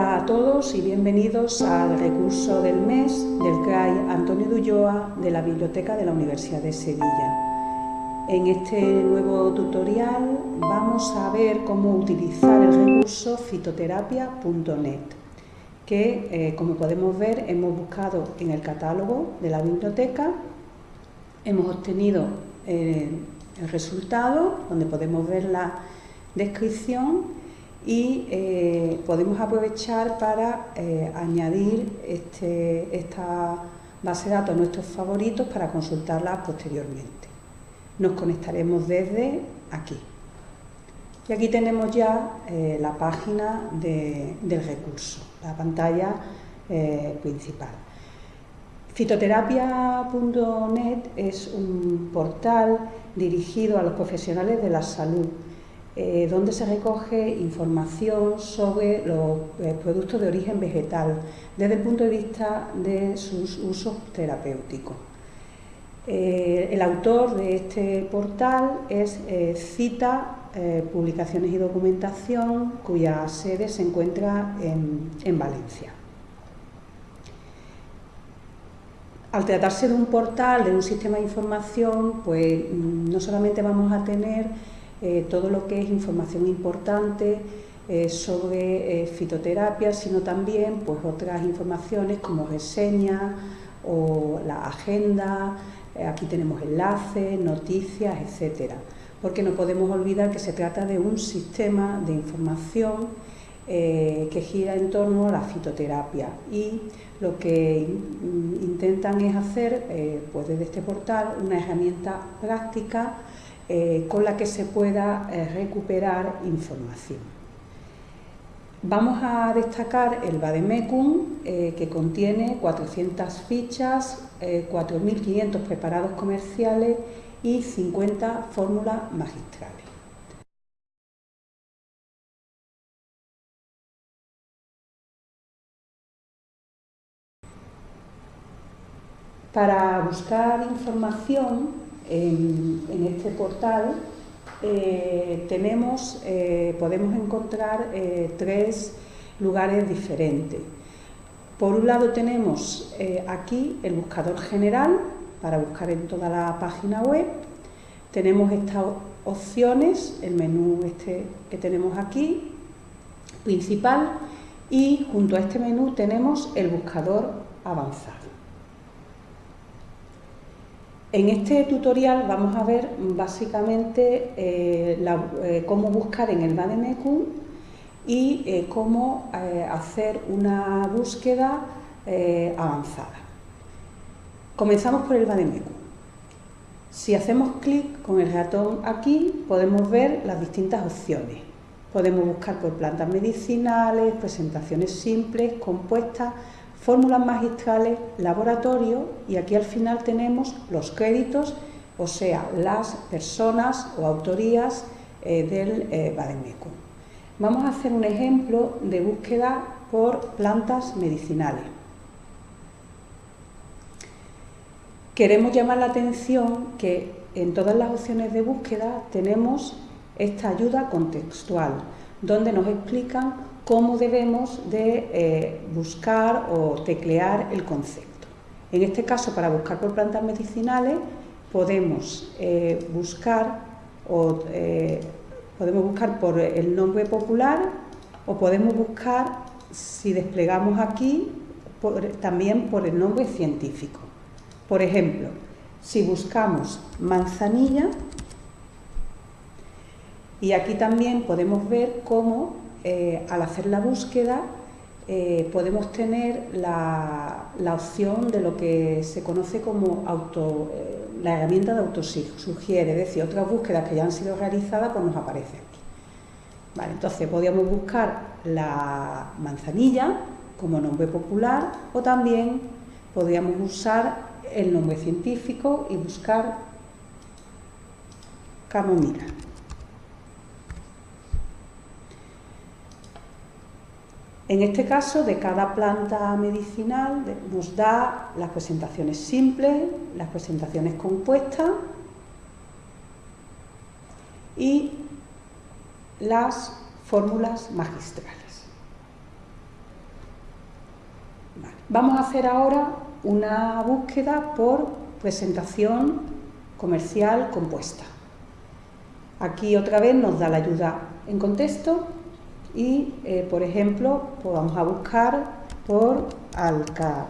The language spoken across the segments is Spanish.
Hola a todos y bienvenidos al recurso del mes del CRAI Antonio Dulloa de la Biblioteca de la Universidad de Sevilla. En este nuevo tutorial vamos a ver cómo utilizar el recurso fitoterapia.net que, eh, como podemos ver, hemos buscado en el catálogo de la biblioteca, hemos obtenido eh, el resultado, donde podemos ver la descripción y eh, podemos aprovechar para eh, añadir este, esta base de datos a nuestros favoritos para consultarla posteriormente. Nos conectaremos desde aquí. Y aquí tenemos ya eh, la página del recurso, la pantalla principal. Fitoterapia.net es un portal dirigido a los profesionales de la salud eh, donde se recoge información sobre los eh, productos de origen vegetal desde el punto de vista de sus usos terapéuticos. Eh, el autor de este portal es Cita Publicaciones y Documentación, cuya sede se encuentra en, en Valencia. Al tratarse de un portal, de un sistema de información, pues mm, no solamente vamos a tener eh, todo lo que es información importante eh, sobre eh, fitoterapia, sino también pues, otras informaciones como reseñas o la agenda, aquí tenemos enlaces, noticias, etcétera. Porque no podemos olvidar que se trata de un sistema de información que gira en torno a la fitoterapia y lo que intentan es hacer pues desde este portal una herramienta práctica eh, con la que se pueda eh, recuperar información. Vamos a destacar el Bademecum, eh, que contiene 400 fichas, 4.500 preparados comerciales y 50 fórmulas magistrales. Para buscar información en, este portal eh, tenemos, eh, podemos encontrar eh, tres lugares diferentes. Por un lado tenemos aquí el buscador general para buscar en toda la página web. Tenemos estas opciones, el menú este que tenemos aquí, principal, y junto a este menú tenemos el buscador avanzado. En este tutorial vamos a ver básicamente eh, eh, cómo buscar en el Bademecum y eh, cómo hacer una búsqueda avanzada. Comenzamos por el Bademecum. Si hacemos clic con el ratón aquí podemos ver las distintas opciones. Podemos buscar por plantas medicinales, presentaciones simples, compuestas, fórmulas magistrales, laboratorio y aquí al final tenemos los créditos, o sea, las personas o autorías eh, del eh, Vamos a hacer un ejemplo de búsqueda por plantas medicinales. Queremos llamar la atención que en todas las opciones de búsqueda tenemos esta ayuda contextual, donde nos explican cómo debemos de eh, buscar o teclear el concepto. En este caso, para buscar por plantas medicinales, podemos eh, buscar o eh, podemos buscar por el nombre popular o podemos buscar, si desplegamos aquí, también por el nombre científico. Por ejemplo, si buscamos manzanilla, y aquí también podemos ver cómo eh, al hacer la búsqueda eh, podemos tener la, opción de lo que se conoce como eh, la herramienta de autosugiere, es decir, otras búsquedas que ya han sido realizadas pues nos aparecen aquí. Vale, entonces podríamos buscar la manzanilla como nombre popular o también podríamos usar el nombre científico y buscar camomila. En este caso, de cada planta medicinal nos da las presentaciones simples, las presentaciones compuestas y las fórmulas magistrales. Vamos a hacer ahora una búsqueda por presentación comercial compuesta. Aquí otra vez nos da la ayuda en contexto y, eh, por ejemplo, pues vamos a buscar por alca,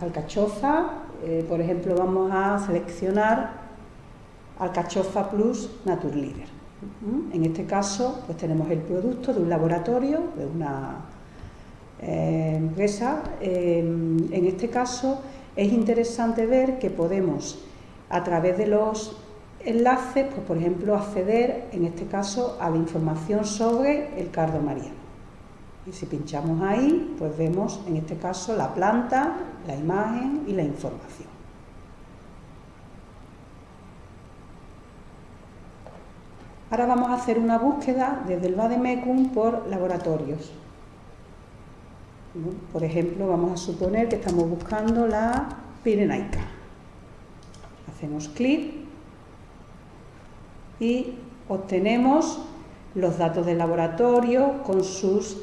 alcachofa, eh, por ejemplo, vamos a seleccionar alcachofa plus Naturleader. En este caso, pues tenemos el producto de un laboratorio, de una eh, empresa. en este caso, es interesante ver que podemos, a través de los enlaces, pues por ejemplo, acceder, en este caso, a la información sobre el cardo mariano. Y si pinchamos ahí, pues vemos, en este caso, la planta, la imagen y la información. Ahora vamos a hacer una búsqueda desde el Vademecum por laboratorios. Por ejemplo, vamos a suponer que estamos buscando la pirenaica. Hacemos clic y obtenemos los datos del laboratorio con sus,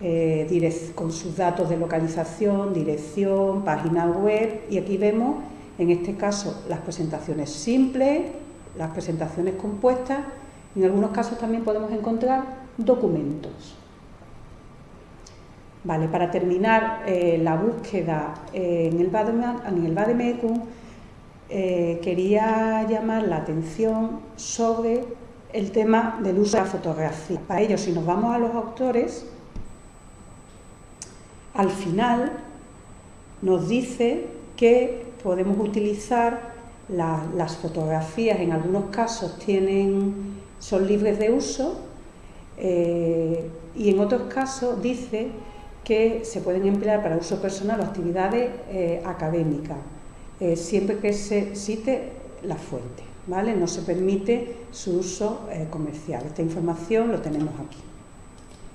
eh, con sus datos de localización, dirección, página web y aquí vemos en este caso las presentaciones simples, las presentaciones compuestas, en algunos casos también podemos encontrar documentos. Vale, para terminar eh, la búsqueda eh, en el, Bademecum, eh, quería llamar la atención sobre el tema del uso de la fotografía. Para ello, si nos vamos a los autores, al final nos dice que podemos utilizar las fotografías, en algunos casos tienen, son libres de uso, y en otros casos dice que se pueden emplear para uso personal o actividades eh, académicas, eh, siempre que se cite la fuente, ¿vale? No se permite su uso eh, comercial. Esta información lo tenemos aquí.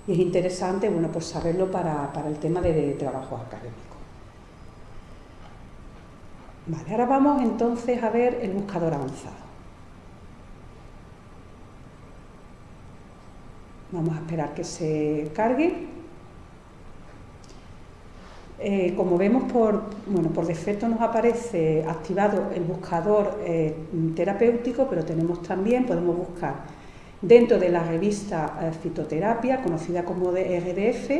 Y es interesante, bueno, pues saberlo para, el tema de, trabajo académico. Vale, ahora vamos entonces a ver el buscador avanzado. Vamos a esperar que se cargue. Eh, como vemos, por, bueno, por defecto nos aparece activado el buscador eh, terapéutico, pero tenemos también, podemos buscar dentro de la revista eh, Fitoterapia, conocida como RDF,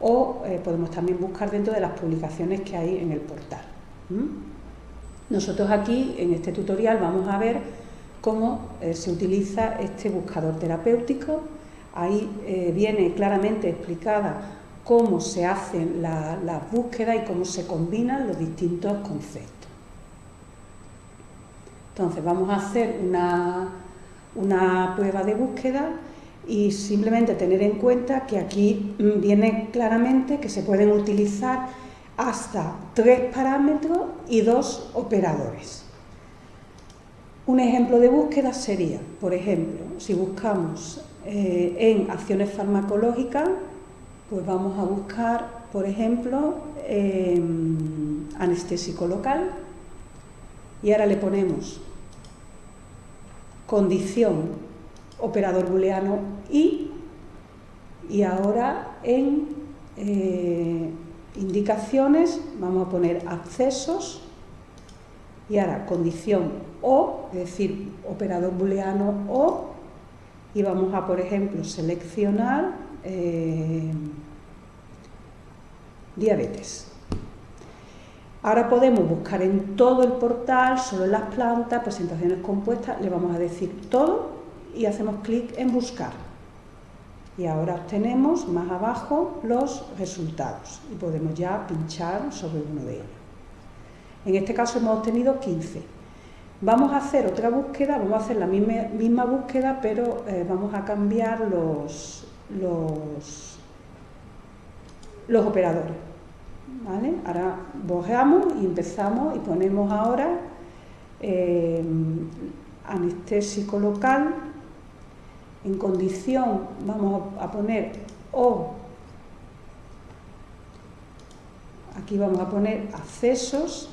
o podemos también buscar dentro de las publicaciones que hay en el portal. Nosotros aquí, en este tutorial, vamos a ver cómo se utiliza este buscador terapéutico. Ahí viene claramente explicada cómo se hacen las la búsquedas y cómo se combinan los distintos conceptos. Entonces vamos a hacer una, una prueba de búsqueda y simplemente tener en cuenta que aquí viene claramente que se pueden utilizar hasta tres parámetros y dos operadores. Un ejemplo de búsqueda sería, por ejemplo, si buscamos eh, en acciones farmacológicas, pues vamos a buscar, por ejemplo, em, anestésico local. Y ahora le ponemos condición operador booleano y y ahora en eh, indicaciones vamos a poner accesos. Y ahora condición o, es decir, operador booleano o. Y vamos a, por ejemplo, seleccionar eh, diabetes. Ahora podemos buscar en todo el portal, solo en las plantas, presentaciones compuestas, le vamos a decir todo y hacemos clic en buscar. Y ahora obtenemos más abajo los resultados y podemos ya pinchar sobre uno de ellos. En este caso hemos obtenido 15. Vamos a hacer otra búsqueda, vamos a hacer la misma, búsqueda, pero eh, vamos a cambiar los, los, los operadores. ¿vale? Ahora bojeamos y empezamos y ponemos ahora eh, anestésico local. En condición vamos a poner O. Aquí vamos a poner accesos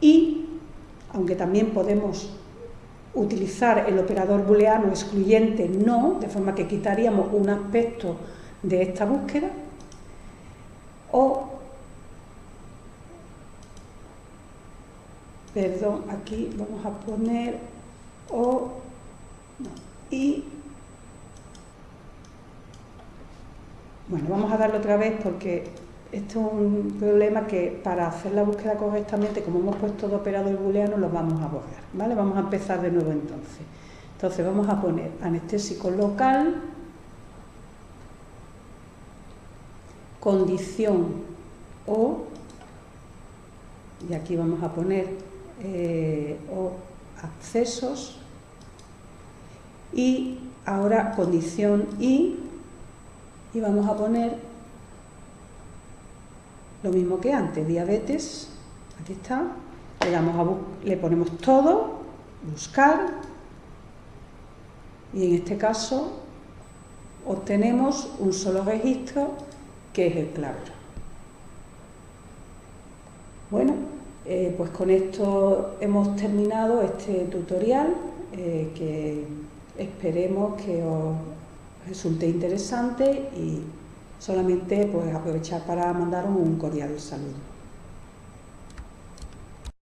y, aunque también podemos utilizar el operador booleano excluyente no, de forma que quitaríamos un aspecto de esta búsqueda, o, perdón, aquí vamos a poner o, no, y, bueno, vamos a darle otra vez porque esto es un problema que para hacer la búsqueda correctamente, como hemos puesto de operador booleano, lo vamos a borrar, ¿vale? Vamos a empezar de nuevo entonces. Entonces vamos a poner anestésico local, condición o, y aquí vamos a poner eh, o accesos, y ahora condición y, y vamos a poner lo mismo que antes, diabetes, aquí está, le, damos le ponemos todo, buscar, y en este caso obtenemos un solo registro que es el clavero. Bueno, eh, pues con esto hemos terminado este tutorial eh, que esperemos que os resulte interesante y Solamente pues aprovechar para mandaros un cordial saludo.